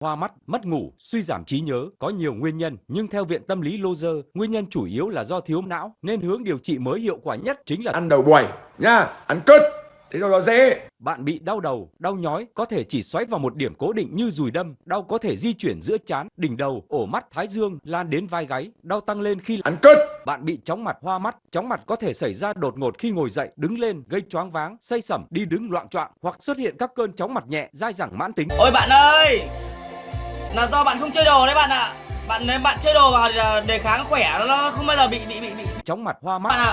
Hoa mắt, mất ngủ, suy giảm trí nhớ có nhiều nguyên nhân, nhưng theo Viện Tâm lý Lozer, nguyên nhân chủ yếu là do thiếu não, nên hướng điều trị mới hiệu quả nhất chính là ăn đầu buổi nha ăn cứt thế rồi nó dễ. Bạn bị đau đầu, đau nhói có thể chỉ xoáy vào một điểm cố định như dùi đâm, đau có thể di chuyển giữa trán, đỉnh đầu, ổ mắt, thái dương, lan đến vai gáy, đau tăng lên khi ăn cứt bạn bị chóng mặt, hoa mắt, chóng mặt có thể xảy ra đột ngột khi ngồi dậy, đứng lên, gây choáng váng, say sẩm, đi đứng loạn choạng hoặc xuất hiện các cơn chóng mặt nhẹ, dai dẳng mãn tính. Ôi bạn ơi, là do bạn không chơi đồ đấy bạn ạ. Bạn nếu bạn chơi đồ vào thì là đề kháng khỏe nó không bao giờ bị bị bị bị Chóng mặt, hoa mắt. bạn ạ.